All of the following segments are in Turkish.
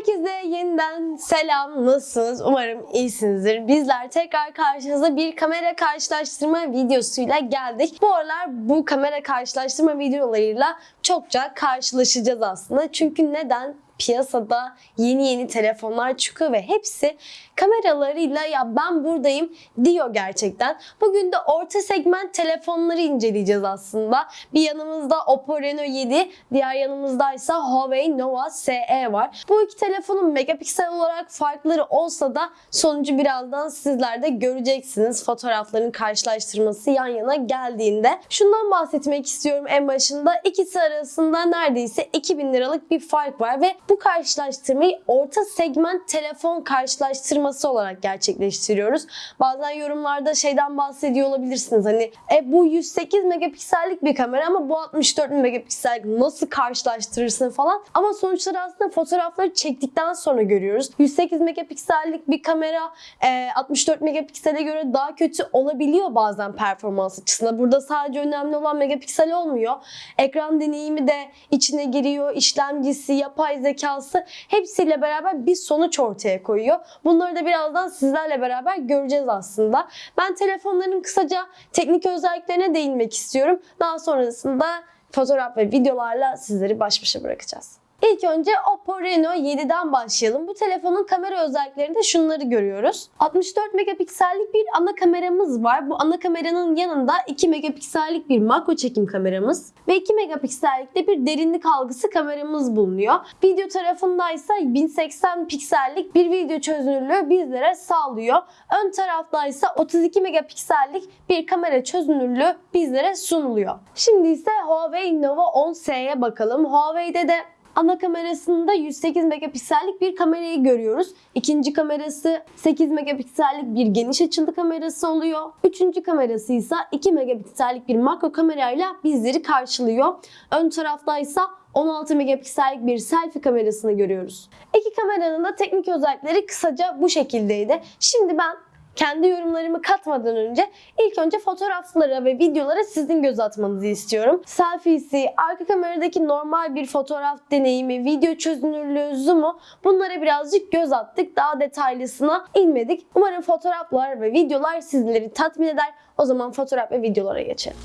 Herkese yeniden selam. Nasılsınız? Umarım iyisinizdir. Bizler tekrar karşınıza bir kamera karşılaştırma videosuyla geldik. Bu aralar bu kamera karşılaştırma videolarıyla çokça karşılaşacağız aslında. Çünkü neden? Piyasada yeni yeni telefonlar çıkıyor ve hepsi kameralarıyla ya ben buradayım diyor gerçekten. Bugün de orta segment telefonları inceleyeceğiz aslında. Bir yanımızda Oppo Reno 7, diğer yanımızdaysa Huawei Nova SE var. Bu iki telefonun megapiksel olarak farkları olsa da sonucu birazdan sizler de göreceksiniz. Fotoğrafların karşılaştırması yan yana geldiğinde. Şundan bahsetmek istiyorum en başında. İkisi arasında neredeyse 2000 liralık bir fark var ve bu karşılaştırmayı orta segment telefon karşılaştırması olarak gerçekleştiriyoruz. Bazen yorumlarda şeyden bahsediyor olabilirsiniz. Hani e, bu 108 megapiksellik bir kamera ama bu 64 megapiksellik nasıl karşılaştırırsın falan. Ama sonuçları aslında fotoğrafları çektikten sonra görüyoruz. 108 megapiksellik bir kamera e, 64 megapiksele göre daha kötü olabiliyor bazen performans açısından. Burada sadece önemli olan megapiksel olmuyor. Ekran deneyimi de içine giriyor. İşlemcisi, yapay zekası hepsiyle beraber bir sonuç ortaya koyuyor. Bunları da birazdan sizlerle beraber göreceğiz aslında. Ben telefonların kısaca teknik özelliklerine değinmek istiyorum. Daha sonrasında fotoğraf ve videolarla sizleri baş başa bırakacağız. İlk önce Oppo Reno 7'den başlayalım. Bu telefonun kamera özelliklerinde şunları görüyoruz. 64 megapiksellik bir ana kameramız var. Bu ana kameranın yanında 2 megapiksellik bir makro çekim kameramız ve 2 megapiksellikte bir derinlik algısı kameramız bulunuyor. Video tarafındaysa 1080 piksellik bir video çözünürlüğü bizlere sağlıyor. Ön taraftaysa 32 megapiksellik bir kamera çözünürlüğü bizlere sunuluyor. Şimdi ise Huawei Nova 10S'ye bakalım. Huawei'de de Ana kamerasında 108 megapiksellik bir kamerayı görüyoruz. İkinci kamerası 8 megapiksellik bir geniş açılı kamerası oluyor. Üçüncü kamerası ise 2 megapiksellik bir makro kamerayla bizleri karşılıyor. Ön taraftaysa 16 megapiksellik bir selfie kamerasını görüyoruz. İki kameranın da teknik özellikleri kısaca bu şekildeydi. Şimdi ben kendi yorumlarımı katmadan önce ilk önce fotoğraflara ve videolara sizin göz atmanızı istiyorum. Selfiesi, arka kameradaki normal bir fotoğraf deneyimi, video çözünürlüğü, zoom'u bunlara birazcık göz attık. Daha detaylısına inmedik. Umarım fotoğraflar ve videolar sizleri tatmin eder. O zaman fotoğraf ve videolara geçelim.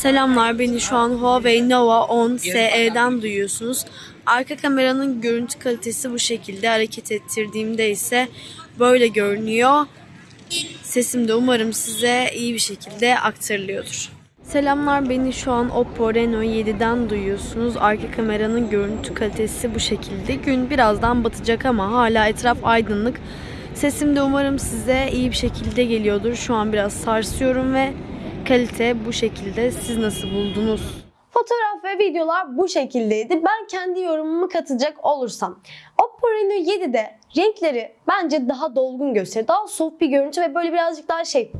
Selamlar, beni şu an Huawei Nova 10 SE'den duyuyorsunuz. Arka kameranın görüntü kalitesi bu şekilde. Hareket ettirdiğimde ise böyle görünüyor. Sesim de umarım size iyi bir şekilde aktarılıyordur. Selamlar, beni şu an Oppo Reno 7'den duyuyorsunuz. Arka kameranın görüntü kalitesi bu şekilde. Gün birazdan batacak ama hala etraf aydınlık. Sesim de umarım size iyi bir şekilde geliyordur. Şu an biraz sarsıyorum ve kalite bu şekilde. Siz nasıl buldunuz? Fotoğraf ve videolar bu şekildeydi. Ben kendi yorumumu katacak olursam. Oppo Reno 7'de renkleri bence daha dolgun gösteriyor. Daha soft bir görüntü ve böyle birazcık daha şey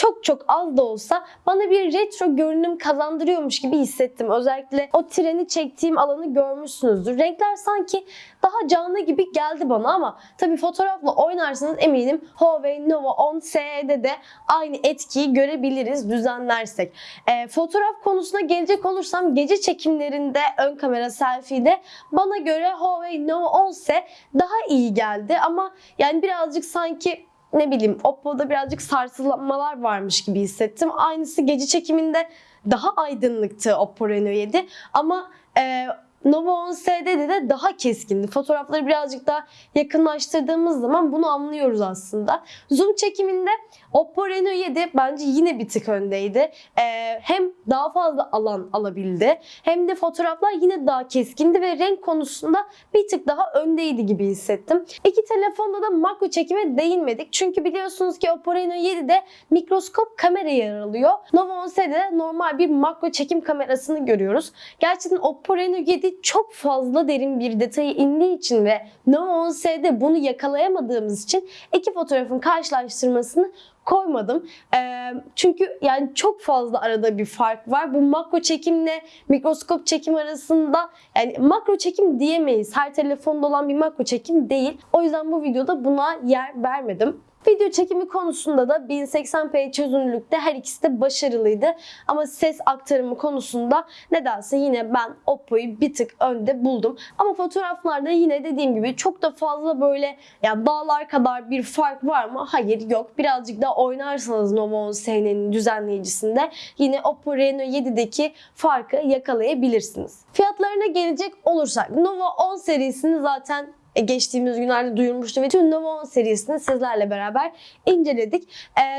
çok çok az da olsa bana bir retro görünüm kazandırıyormuş gibi hissettim. Özellikle o treni çektiğim alanı görmüşsünüzdür. Renkler sanki daha canlı gibi geldi bana ama tabii fotoğrafla oynarsanız eminim Huawei Nova 10 SE'de de aynı etkiyi görebiliriz düzenlersek. Ee, fotoğraf konusuna gelecek olursam gece çekimlerinde ön kamera selfie'de bana göre Huawei Nova 10 SE daha iyi geldi ama yani birazcık sanki ne bileyim Oppo'da birazcık sarsılmalar varmış gibi hissettim. Aynısı gece çekiminde daha aydınlıktı Oppo Reno 7 ama e, Nova 10 SD'de de daha keskindi. Fotoğrafları birazcık daha yakınlaştırdığımız zaman bunu anlıyoruz aslında. Zoom çekiminde Oppo Reno 7 bence yine bir tık öndeydi. E, hem daha fazla alan alabildi hem de fotoğraflar yine daha keskindi ve renk konusunda bir tık daha öndeydi gibi hissettim. İki telefonda da makro çekime değinmedik. Çünkü biliyorsunuz ki Oppo Reno 7'de mikroskop kamera yer alıyor. Nova 10'de de normal bir makro çekim kamerasını görüyoruz. Gerçekten Oppo Reno 7 çok fazla derin bir detaya indiği için ve Nova 10'de bunu yakalayamadığımız için iki fotoğrafın karşılaştırmasını koymadım. Ee, çünkü yani çok fazla arada bir fark var. Bu makro çekimle mikroskop çekim arasında yani makro çekim diyemeyiz. Her telefonda olan bir makro çekim değil. O yüzden bu videoda buna yer vermedim. Video çekimi konusunda da 1080p çözünürlükte her ikisi de başarılıydı. Ama ses aktarımı konusunda nedense yine ben Oppo'yu bir tık önde buldum. Ama fotoğraflarda yine dediğim gibi çok da fazla böyle ya dağlar kadar bir fark var mı? Hayır yok. Birazcık daha oynarsanız Nova 10 SN'nin düzenleyicisinde yine Oppo Reno 7'deki farkı yakalayabilirsiniz. Fiyatlarına gelecek olursak Nova 10 serisini zaten geçtiğimiz günlerde duyurmuştu ve tüm Nova 10 serisini sizlerle beraber inceledik.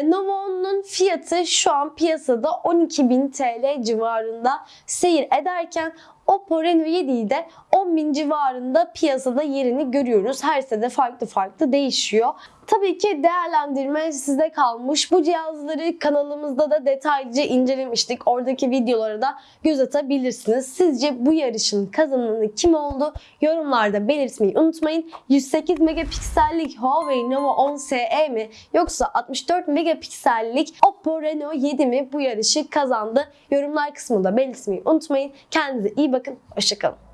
Nova 10'un fiyatı şu an piyasada 12.000 TL civarında seyir ederken Oppo Reno 7'yi de 10.000 civarında piyasada yerini görüyoruz. Her sene farklı farklı değişiyor. Tabii ki değerlendirme size kalmış. Bu cihazları kanalımızda da detaylıca incelemiştik. Oradaki videolara da göz atabilirsiniz. Sizce bu yarışın kazananı kim oldu? Yorumlarda belirtmeyi unutmayın. 108 megapiksellik Huawei Nova 10 SE mi yoksa 64 megapiksellik Oppo Reno 7 mi bu yarışı kazandı? Yorumlar kısmında belirtmeyi unutmayın. Kendinize iyi bakın. Hoşçakalın.